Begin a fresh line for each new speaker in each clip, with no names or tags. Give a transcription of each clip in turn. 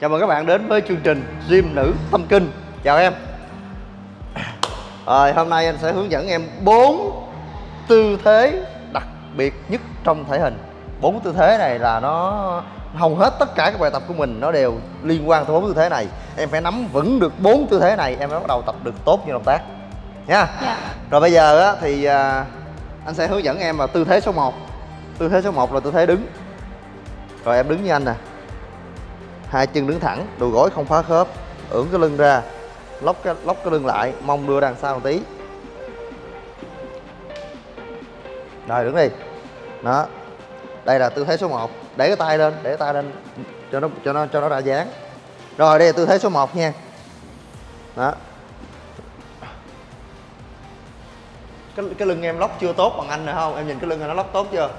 Chào mừng các bạn đến với chương trình Gym Nữ Tâm Kinh. Chào em. Rồi hôm nay anh sẽ hướng dẫn em bốn tư thế đặc biệt nhất trong thể hình. Bốn tư thế này là nó hầu hết tất cả các bài tập của mình nó đều liên quan tới bốn tư thế này. Em phải nắm vững được bốn tư thế này em mới bắt đầu tập được tốt như động tác. Nha.
Dạ.
rồi bây giờ á, thì à, anh sẽ hướng dẫn em vào tư thế số 1 tư thế số 1 là tư thế đứng. Rồi em đứng như anh nè hai chân đứng thẳng đùi gối không phá khớp. Ưỡn cái lưng ra lóc cái lóc cái lưng lại mông đưa đằng sau một tí. Rồi đứng đi. Đó. Đây là tư thế số 1 để cái tay lên để cái tay lên cho nó cho nó cho nó ra dáng. Rồi đây là tư thế số 1 nha. Đó. Cái, cái lưng em lóc chưa tốt bằng anh nữa không? Em nhìn cái lưng anh nó lóc tốt chưa?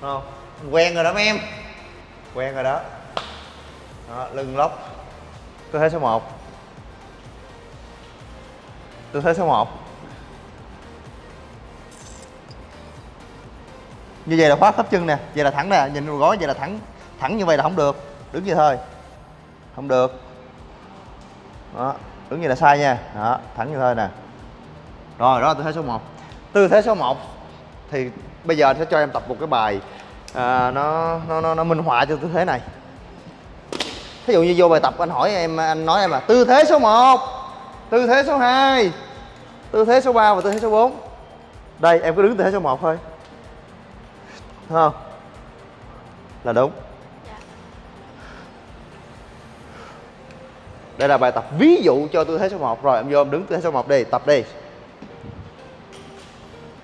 Không? Quen rồi đó mấy em. Quen rồi đó. Đó, lưng lóc. Tư thế số 1 tư thế số 1 như vậy là khóa khớp chân nè vậy là thẳng nè nhìn đầu gối vậy là thẳng thẳng như vậy là không được. Đứng như thôi. Không được. Đó đứng như là sai nha. Đó thẳng như thôi nè. Rồi đó là tư thế số 1 tư thế số 1 thì bây giờ sẽ cho em tập một cái bài à, nó, nó nó nó minh họa cho tư thế này. Thí dụ như vô bài tập anh hỏi em anh nói em là tư thế số 1 tư thế số 2 tư thế số 3 và tư thế số 4 đây em cứ đứng tư thế số 1 thôi. Thấy không? Là đúng. Đây là bài tập ví dụ cho tư thế số 1 rồi em vô em đứng tư thế số 1 đi tập đi.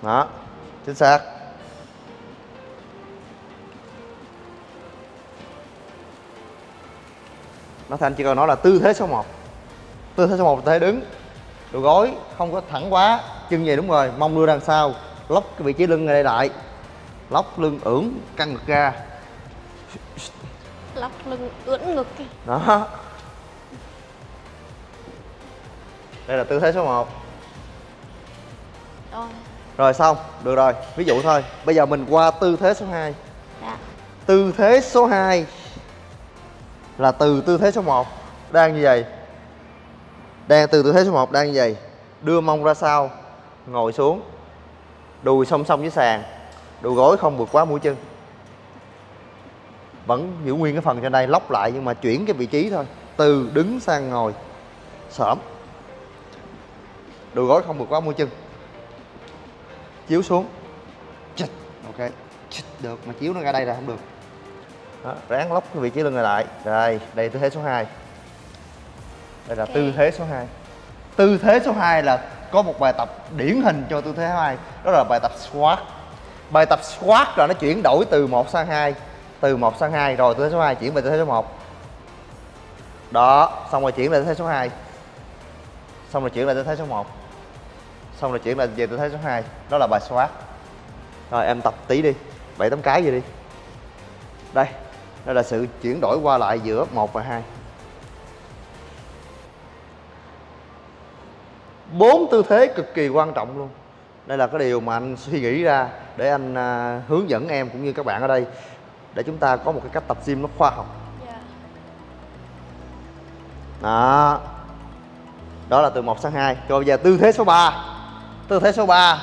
Đó chính xác nó thành chỉ cần nói là tư thế số 1 tư thế số 1 là tư thế đứng. Đùi gối không có thẳng quá chân về đúng rồi mông đưa đằng sau lóc cái vị trí lưng này đây lại. Lóc lưng ưỡn căng ngực ra.
Lóc lưng ưỡn ngực. Kìa.
đó. Đây là tư thế số 1
rồi.
Rồi xong. Được rồi. Ví dụ thôi. Bây giờ mình qua tư thế số 2
dạ.
Tư thế số 2 là từ tư thế số 1 đang như vậy. Đang từ tư thế số 1 đang như vậy. Đưa mông ra sau, ngồi xuống. Đùi song song với sàn. Đùi gối không vượt quá mũi chân. Vẫn giữ nguyên cái phần trên đây, lóc lại nhưng mà chuyển cái vị trí thôi. Từ đứng sang ngồi. Xổm. Đùi gối không vượt quá mũi chân. Chiếu xuống. Ok. Được. Mà chiếu nó ra đây là không được đó, ráng lóc cái vị trí lưng này lại. Rồi đây tư thế số 2 đây là
Ok.
tư thế số 2 tư thế số 2 là có một bài tập điển hình cho tư thế 2 đó là bài tập squat. Bài tập squat là nó chuyển đổi từ 1 sang 2 từ 1 sang 2 rồi tư thế số 2 chuyển về tư thế số 1 đó xong rồi chuyển về tư thế số 2 xong rồi chuyển lại tư thế số 1 xong rồi chuyển lại về tư thế số 2 đó là bài squat. Rồi em tập tí đi. Bảy tám cái vậy đi. Đây đây là sự chuyển đổi qua lại giữa 1 và 2 bốn tư thế cực kỳ quan trọng luôn. Đây là cái điều mà anh suy nghĩ ra để anh à, hướng dẫn em cũng như các bạn ở đây để chúng ta có một cái cách tập gym nó khoa học.
Dạ.
Đó. Đó là từ 1 sang 2 rồi bây giờ tư thế số 3 tư thế số 3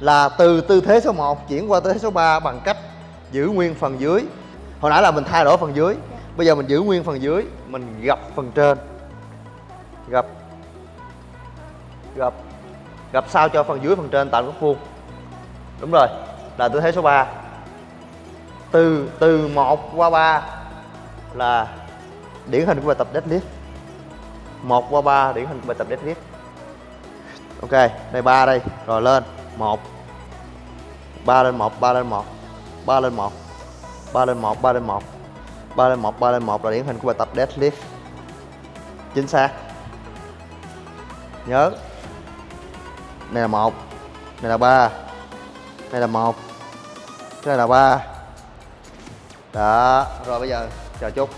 là từ tư thế số 1 chuyển qua tư thế số 3 bằng cách giữ nguyên phần dưới hồi nãy là mình thay đổi phần dưới. Bây giờ mình giữ nguyên phần dưới, mình gập phần trên. Gập. Gập. Gập sao cho phần dưới, phần trên tạo góc vuông đúng rồi, là tư thế số 3 từ từ 1 qua 3 là điển hình của bài tập deadlift. 1 qua 3 điển hình của bài tập deadlift. Ok, đây 3 đây, rồi lên 1 3 lên 1 3 lên 1 3 lên 1 3 lên 1 3 lên 1 3 lên 1 3 lên 1 là điển hình của bài tập deadlift. Chính xác. Nhớ. Này là 1 này là 3 này là 1 cái này là 3 đó rồi bây giờ chờ chút.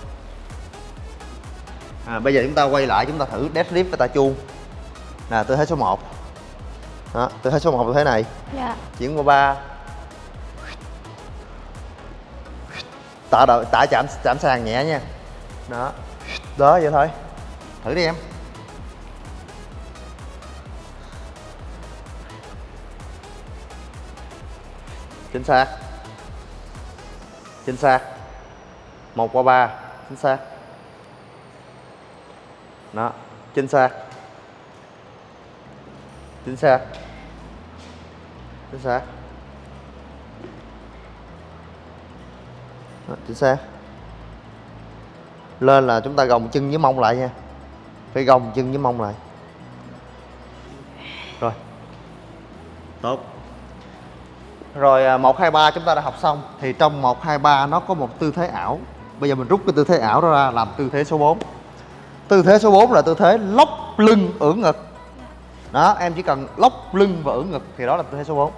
À, bây giờ chúng ta quay lại chúng ta thử deadlift với tay chuông nè tư thế số 1 đó tư thế số 1 tư thế này.
Dạ.
Chuyển qua ba tạ đợi tạ chạm chạm sàn nhẹ nha. Đó. Đó, vậy thôi. Thử đi em. Chính xác. Chính xác. Một qua ba. Chính xác. Đó, chính xác. Chính xác. Chính xác. Đó, chính xác. Lên là chúng ta gồng chân với mông lại nha. Phải gồng chân với mông lại. Rồi. Tốt. Rồi à, một hai ba chúng ta đã học xong. Thì trong một hai ba nó có một tư thế ảo. Bây giờ mình rút cái tư thế ảo đó ra làm tư thế số 4 tư thế số 4 là tư thế lóc lưng ưỡn ngực. Đó em chỉ cần lóc lưng và ưỡn ngực thì đó là tư thế số 4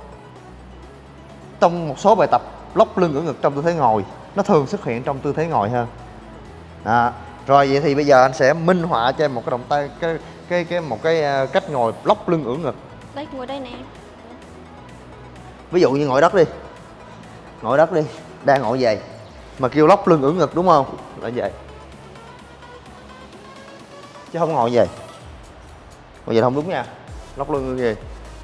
trong một số bài tập lóc lưng ưỡn ngực trong tư thế ngồi nó thường xuất hiện trong tư thế ngồi hơn đó. rồi vậy thì bây giờ anh sẽ minh họa cho em một cái động tác cái cái cái một cái à, cách ngồi lóc lưng ưỡn ngực.
Đây ngồi đây nè.
Ví dụ như ngồi đất đi. Ngồi đất đi. Đang ngồi vậy. Mà kêu lóc lưng ưỡn ngực đúng không? Là vậy. Chứ không ngồi vậy. Ngồi vậy không đúng nha. Lóc lưng như vậy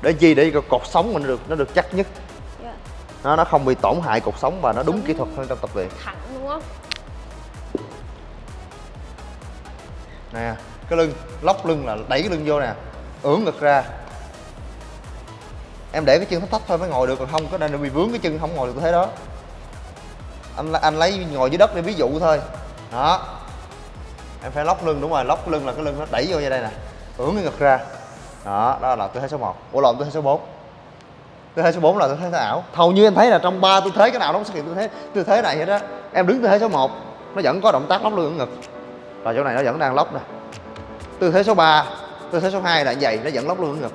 để chi? Để cột sống mình được nó được chắc nhất. Nó nó không bị tổn hại cột sống và nó đúng kỹ thuật hơn trong tập luyện.
Thẳng đúng không?
Nè cái lưng lóc lưng là đẩy cái lưng vô nè ưỡn ngực ra. Em để cái chân thấp thấp thôi mới ngồi được còn không có nên bị vướng cái chân không ngồi được thế đó. Anh anh lấy ngồi dưới đất để ví dụ thôi. Đó. Em phải lóc lưng đúng rồi lóc lưng là cái lưng nó đẩy vô như đây nè ưỡn cái ngực ra. Đó đó là tư thế số 1 ủa lộn tư thế số 4 tư thế số 4 là tư thế ảo. Hầu như em thấy là trong ba tư thế cái nào nó cũng xuất hiện tư thế tư thế này hết á. Em đứng tư thế số 1 nó vẫn có động tác lóc lưng ưỡn ngực. Và chỗ này nó vẫn đang lóc nè. Tư thế số 3 tư thế số 2 là như vậy nó vẫn lóc lưng ưỡn ngực.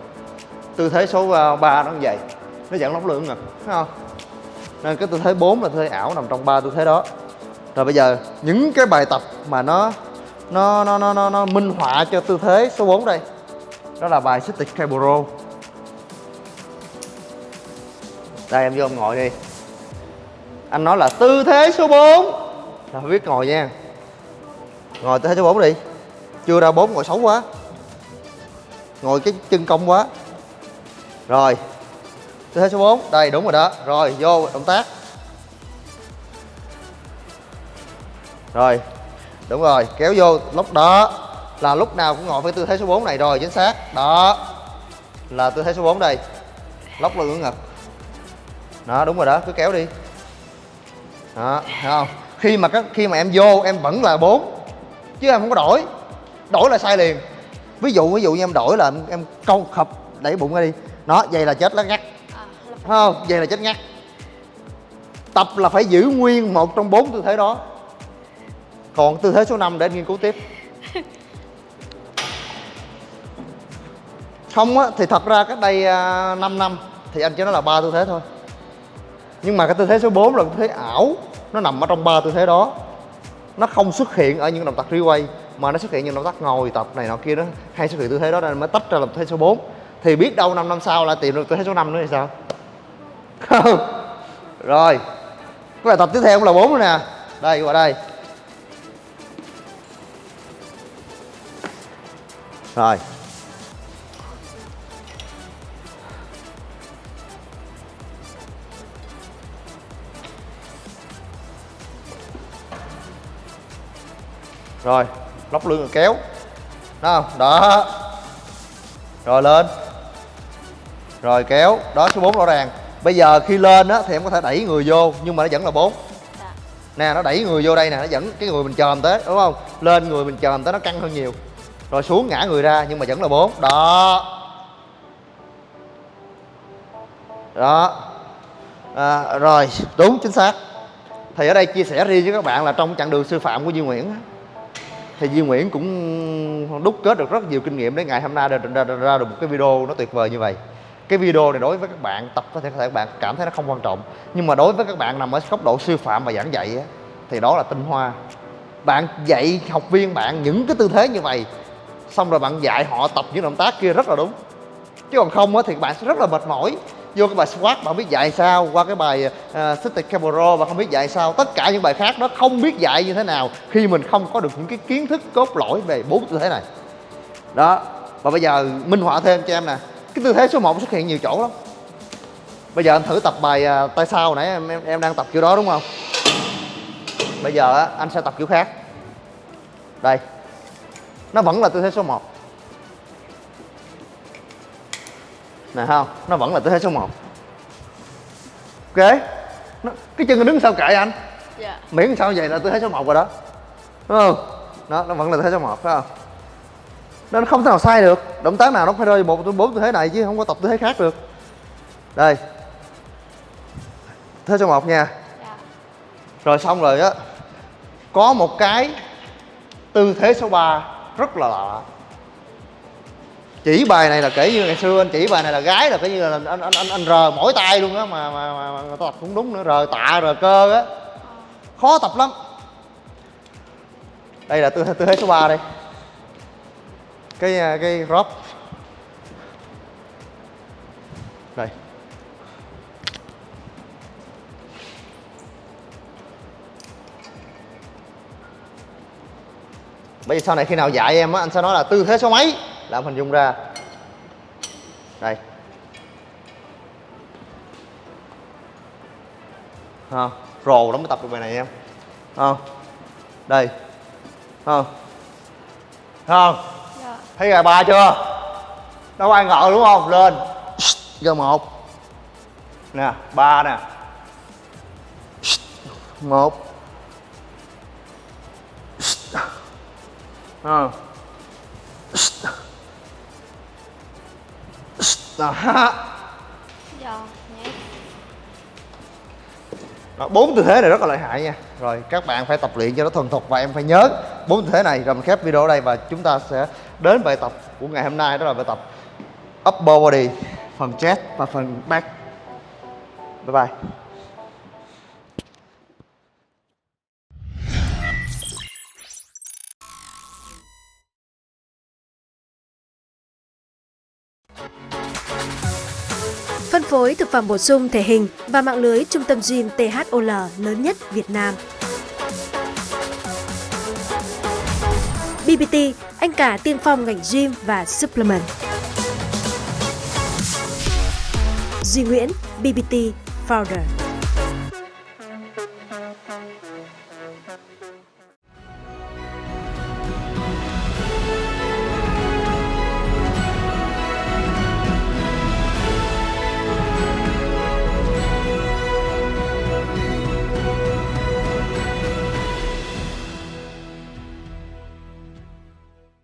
Tư thế số ờ, 3 nó như vậy nó vẫn lóc lưng ưỡn ngực thấy không? Nên cái tư thế 4 là tư thế ảo nằm trong ba tư thế đó. Rồi bây giờ những cái bài tập mà nó nó nó nó nó, nó minh họa cho tư thế số 4 đây đó là bài Static Cable đây, em vô em ngồi đi. Anh nói là tư thế số 4 là phải biết ngồi nha. Ngồi tư thế số 4 đi. Chưa ra 4 ngồi xấu quá. Ngồi cái chân cong quá. Rồi, tư thế số 4 đây, đúng rồi đó. Rồi, vô, động tác. Rồi, đúng rồi, kéo vô lúc đó là lúc nào cũng ngồi với tư thế số 4 này rồi, chính xác. Đó, là tư thế số 4 đây. Lóc lưng ưỡn ngực đó đúng rồi đó cứ kéo đi. Đó thấy không? Khi mà các khi mà em vô em vẫn là bốn chứ em không có đổi. Đổi là sai liền. Ví dụ ví dụ như em đổi là em, em câu khập đẩy bụng ra đi. Nó vậy là chết lá ngắt.
À, là
Thấy không? Vậy là chết ngắt. Tập là phải giữ nguyên một trong bốn tư thế đó. Còn tư thế số 5 để anh nghiên cứu tiếp. Không á thì thật ra cách đây à, 5 năm thì anh chỉ nói là ba tư thế thôi nhưng mà cái tư thế số 4 là tư thế ảo. Nó nằm ở trong ba tư thế đó. Nó không xuất hiện ở những động tác quay mà nó xuất hiện những động tác ngồi tập này nọ kia đó. Hay xuất hiện tư thế đó nên mới tách ra làm tư thế số 4 thì biết đâu 5 năm sau lại tìm được tư thế số 5 nữa thì sao? Không. Rồi. Cái bài tập tiếp theo cũng là 4 nữa nè. Đây qua đây rồi. Rồi lóc lưng rồi kéo. Đó không đó. Rồi lên. Rồi kéo. Đó số 4 rõ ràng. Bây giờ khi lên á thì em có thể đẩy người vô nhưng mà nó vẫn là 4
dạ.
nè nó đẩy người vô đây nè nó dẫn cái người mình chồm tới đúng không? Lên người mình chồm tới nó căng hơn nhiều. Rồi xuống ngã người ra nhưng mà vẫn là 4 đó. Đó. À, rồi đúng chính xác. Thì ở đây chia sẻ riêng với các bạn là trong chặng đường sư phạm của Duy Nguyễn thì Duy Nguyễn cũng đúc kết được rất nhiều kinh nghiệm để ngày hôm nay ra, ra, ra, ra được một cái video nó tuyệt vời như vậy. Cái video này đối với các bạn tập có thể có thể các bạn cảm thấy nó không quan trọng. Nhưng mà đối với các bạn nằm ở góc độ sư phạm và giảng dạy á, thì đó là tinh hoa. Bạn dạy học viên bạn những cái tư thế như vậy xong rồi bạn dạy họ tập những động tác kia rất là đúng. Chứ còn không á thì bạn sẽ rất là mệt mỏi vô cái bài squat bạn không biết dạy sao? Qua cái bài ờ, uh, sit cable bạn không biết dạy sao? Tất cả những bài khác nó không biết dạy như thế nào khi mình không có được những cái kiến thức cốt lõi về bốn tư thế này. Đó và bây giờ minh họa thêm cho em nè. Cái tư thế số 1 xuất hiện nhiều chỗ lắm. Bây giờ em thử tập bài ờ, uh, tay sau nãy em, em em đang tập kiểu đó đúng không? Bây giờ anh sẽ tập kiểu khác. Đây. Nó vẫn là tư thế số 1 nè không? Nó vẫn là tư thế số 1 ok? Nó, cái chân nó đứng sao kệ anh?
Dạ.
miễn sao vậy là tư thế số 1 rồi đó. Đúng không? Đó nó vẫn là tư thế số 1 phải không? Nó không thể nào sai được. Động tác nào nó phải rơi một bốn tư thế này chứ không có tập tư thế khác được. Đây. Tư thế số 1 nha.
Dạ.
rồi xong rồi á. Có một cái tư thế số 3 rất là lạ chỉ bài này là kể như ngày xưa anh chỉ bài này là gái là kể như là anh anh anh, anh rờ mỗi tay luôn á mà, mà, mà, mà tập cũng đúng nữa rờ tạ rờ cơ á. Khó tập lắm. Đây là tư tư thế số 3 đây. Cái à, cái drop đây. Bây giờ sau này khi nào dạy em á anh sẽ nói là tư thế số mấy? Là em hình dung ra. Đây. Không rồ lắm mới tập được bài này em không đây. Không không
Dạ.
thấy gà ba chưa? Đâu ai ngờ đúng không? Lên. Giờ một. Nè ba nè. Một. Ờ. Đó, bốn tư thế này rất là lợi hại nha. Rồi các bạn phải tập luyện cho nó thuần thục và em phải nhớ bốn tư thế này. Rồi mình khép video ở đây và chúng ta sẽ đến bài tập của ngày hôm nay đó là bài tập upper body phần chest và phần back. Bye bye
Phân phối thực phẩm bổ sung thể hình và mạng lưới trung tâm gym THOL lớn nhất Việt Nam. BBT, anh cả tiên phong ngành gym và supplement. Duy Nguyễn, BBT Founder.